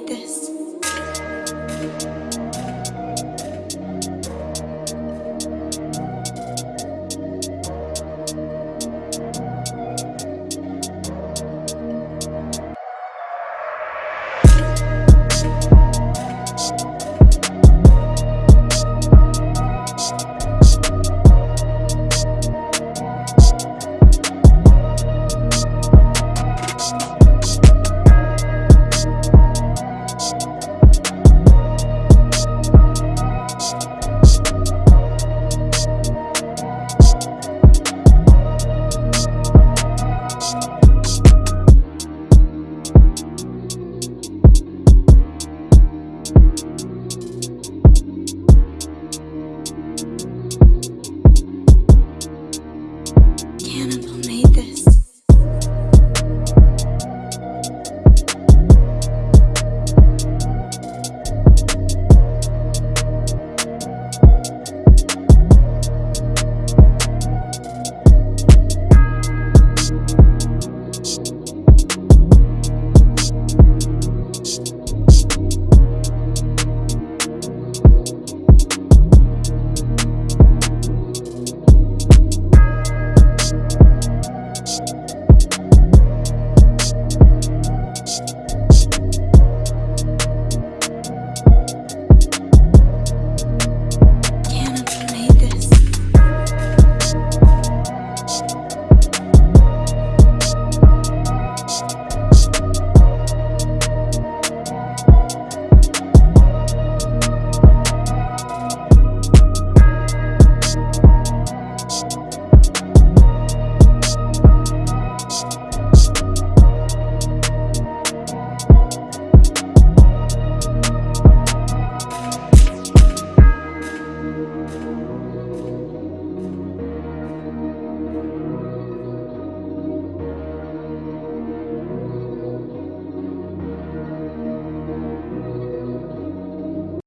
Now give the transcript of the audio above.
need this.